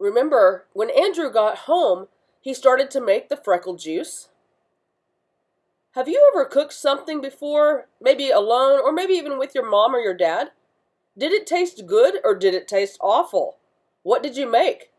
Remember, when Andrew got home, he started to make the freckle juice. Have you ever cooked something before, maybe alone, or maybe even with your mom or your dad? Did it taste good or did it taste awful? What did you make?